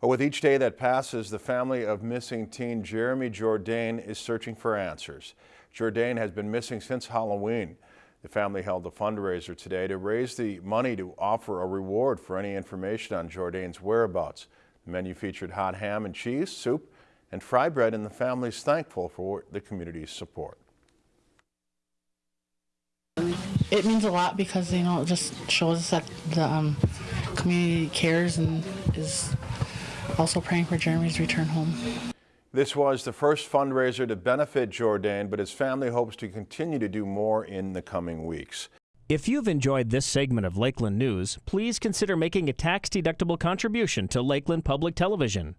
With each day that passes, the family of missing teen Jeremy Jourdain is searching for answers. Jourdain has been missing since Halloween. The family held a fundraiser today to raise the money to offer a reward for any information on Jourdain's whereabouts. The menu featured hot ham and cheese, soup, and fry bread, and the family is thankful for the community's support. It means a lot because you know it just shows us that the um, community cares and is also praying for Jeremy's return home. This was the first fundraiser to benefit Jourdain, but his family hopes to continue to do more in the coming weeks. If you've enjoyed this segment of Lakeland News, please consider making a tax-deductible contribution to Lakeland Public Television.